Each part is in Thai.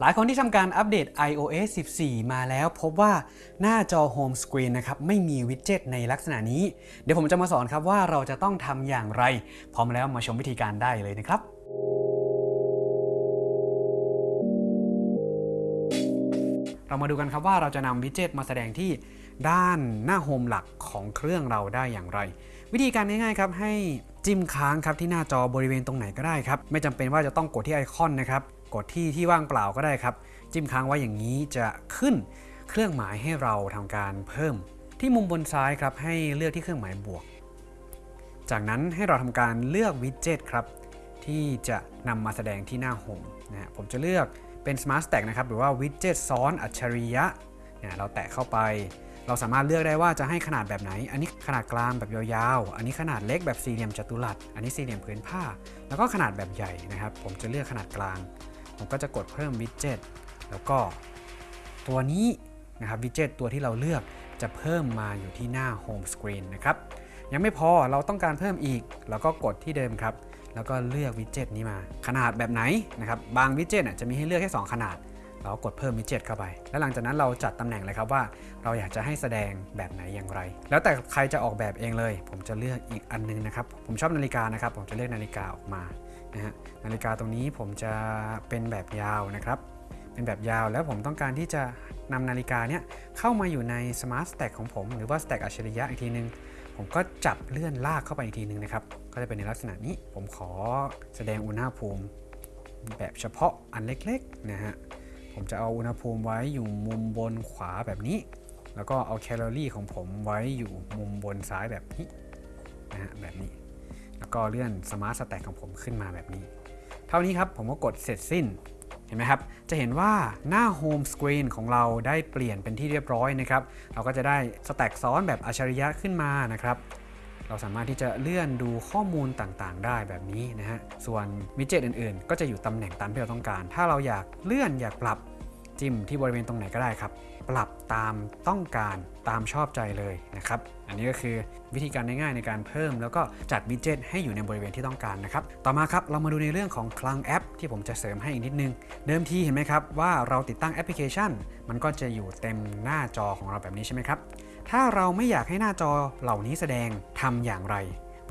หลายคนที่ทำการอัปเดต iOS 14 มาแล้วพบว่าหน้าจอโฮมสกรีนนะครับไม่มีวิดเจ็ตในลักษณะนี้ เดี๋ยวผมจะมาสอนครับว่าเราจะต้องทำอย่างไร พร้อมแล้วมาชมวิธีการได้เลยนะครับเรามาดูกันครับว่าเราจะนำวิดเจ็ตมาแสดงที่ด้านหน้าโฮมหลักของเครื่องเราได้อย่างไร วิธีการง่ายๆครับให้จิ้มค้างครับที่หน้าจอบริเวณตรงไหนก็ได้ครับ ไม่จำเป็นว่าจะต้องกดที่ไอคอนนะครับ กดที่ที่ว่างเปล่าก็ได้ครับ จิ้มค้างไว้อย่างนี้จะขึ้นเครื่องหมายให้เราทำการเพิ่ม ที่มุมบนซ้ายครับให้เลือกที่เครื่องหมายบวก จากนั้นให้เราทำการเลือกวิดเจ็ตครับที่จะนำมาแสดงที่หน้าโฮมนะฮะผมจะเลือกเป็น Smart Stack นะครับหรือว่าวิดเจ็ตซ้อนอัจฉริยะเนี่ยเราแตะเข้าไป เราสามารถเลือกได้ว่าจะให้ขนาดแบบไหน อันนี้ขนาดกลางแบบยาวๆ อันนี้ขนาดเล็กแบบสี่เหลี่ยมจัตุรัส อันนี้สี่เหลี่ยมผืนผ้า แล้วก็ขนาดแบบใหญ่นะครับ ผมจะเลือกขนาดกลาง ผมก็จะกดเพิ่มวิดเจ็ตแล้วก็ตัวนี้นะครับวิดเจ็ตตัวที่เราเลือกจะเพิ่มมาอยู่ที่หน้าโฮมสกรีนนะครับยังไม่พอเราต้องการเพิ่มอีกแล้วก็กดที่เดิมครับ แล้วก็เลือกวิดเจ็ตนี้มา ขนาดแบบไหนนะครับบางวิดเจ็ตจะมีให้เลือกแค่2ขนาด เรากดเพิ่มวิดเจ็ตเข้าไป แล้วหลังจากนั้นเราจัดตำแหน่งเลยครับว่า เราอยากจะให้แสดงแบบไหนอย่างไร แล้วแต่ใครจะออกแบบเองเลย ผมจะเลือกอีกอันนึงนะครับ ผมชอบนาฬิกานะครับ ผมจะเลือกนาฬิกาออกมานะฮะนาฬิกาตรงนี้ผมจะเป็นแบบยาวนะครับเป็นแบบยาวแล้วผมต้องการที่จะนำนาฬิกาเนี้ยเข้ามาอยู่ใน Smart Stack ของผม หรือว่า Stack อัจฉริยะอีกทีนึง ผมก็จับเลื่อนลากเข้าไปอีกทีนึงนะครับ ก็จะเป็นในลักษณะนี้ผมขอแสดงอุณหภูมิ แบบเฉพาะอันเล็กๆนะฮะ ผมจะเอาอุณหภูมิไว้อยู่มุมบนขวาแบบนี้ แล้วก็เอาแคลอรี่ของผมไว้อยู่มุมบนซ้ายแบบนี้นะฮะแบบนี้ แล้วก็เลื่อน Smart Stack ของผมขึ้นมาแบบนี้ เท่านี้ครับผมก็กดเสร็จสิ้นเห็นไหมครับ จะเห็นว่าหน้าโฮมสกรีนของเราได้เปลี่ยนเป็นที่เรียบร้อยนะครับ เราก็จะได้สแต็กซ้อนแบบอัจฉริยะขึ้นมานะครับ เราสามารถที่จะเลื่อนดูข้อมูลต่างๆ ได้แบบนี้นะฮะ ส่วนมิดเจ็ตอื่นๆ ก็จะอยู่ตำแหน่งตามที่เราต้องการ ถ้าเราอยากเลื่อนอยากปรับ จิ้มที่บริเวณตรงไหนก็ได้ครับ ปรับตามต้องการตามชอบใจเลยนะครับ อันนี้ก็คือวิธีการง่ายๆในการเพิ่ม แล้วก็จัดวิดเจ็ตให้อยู่ในบริเวณที่ต้องการนะครับ ต่อมาครับเรามาดูในเรื่องของคลังแอป ที่ผมจะเสริมให้อีกนิดนึง เดิมทีเห็นไหมครับว่าเราติดตั้งแอปพลิเคชัน มันก็จะอยู่เต็มหน้าจอของเราแบบนี้ใช่ไหมครับ ถ้าเราไม่อยากให้หน้าจอเหล่านี้แสดงทำอย่างไร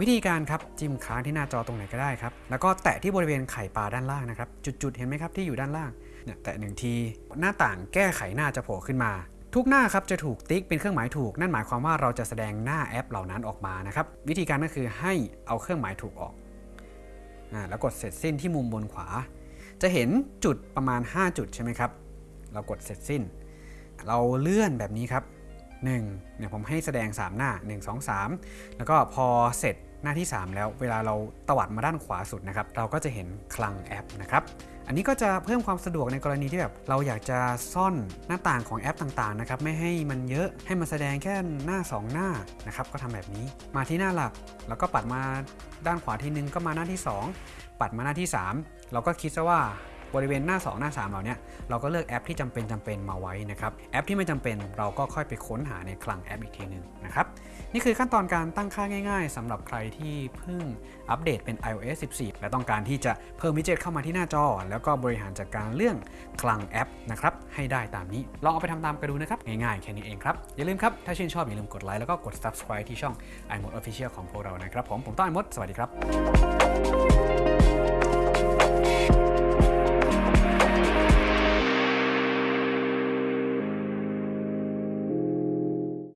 วิธีการครับจิ้มค้างที่หน้าจอตรงไหนก็ได้ครับ แล้วก็แตะที่บริเวณไข่ปลาด้านล่างนะครับ จุดๆ เห็นไหมครับที่อยู่ด้านล่างเนี่ยแตะหนึ่งที หน้าต่างแก้ไขหน้าจะโผล่ขึ้นมา ทุกหน้าครับจะถูกติ๊กเป็นเครื่องหมายถูก นั่นหมายความว่าเราจะแสดงหน้าแอปเหล่านั้นออกมานะครับวิธีการก็คือให้เอาเครื่องหมายถูกออกอ่าแล้วกดเสร็จสิ้นที่มุมบนขวา จะเห็นจุดประมาณ 5 จุดใช่ไหมครับเรากดเสร็จสิ้น เราเลื่อนแบบนี้ครับ1เนี่ยผมให้แสดง 3 หน้า 1 2 3 แล้วก็พอเสร็จ หน้าที่ 3 แล้วเวลาเราตวัดมาด้านขวาสุดนะครับ เราก็จะเห็นคลังแอปนะครับ อันนี้ก็จะเพิ่มความสะดวกในกรณีที่แบบเราอยากจะซ่อนหน้าต่างของแอปต่างๆนะครับไม่ให้มันเยอะให้มันแสดงแค่หน้า 2 หน้านะครับก็ทำแบบนี้มาที่หน้าหลัก แล้วก็ปัดมาด้านขวาทีนึงก็มาหน้าที่ 2 ปัดมาหน้าที่ 3 เราก็คิดซะว่า บริเวณหน้า 2 หน้า 3 เหล่านี้เราก็เลือกแอปที่จำเป็นจำเป็นมาไว้นะครับแอปที่ไม่จำเป็นเราก็ค่อยไปค้นหาในคลังแอปอีกทีหนึ่งนะครับนี่คือขั้นตอนการตั้งค่าง่าย ๆสำหรับใครที่เพิ่งอัปเดตเป็น iOS 14 และต้องการที่จะเพิ่มวิดเจ็ตเข้ามาที่หน้าจอ แล้วก็บริหารจัดการเรื่องคลังแอปนะครับให้ได้ตามนี้ลองเอาไปทำตามกันดูนะครับง่ายๆแค่นี้เองครับอย่าลืมครับถ้าชื่นชอบอย่าลืมกดไลค์แล้วก็กด subscribe ที่ช่อง iMode Official ของพวกเรานะครับผมผมต้อนมดสวัสดีครับ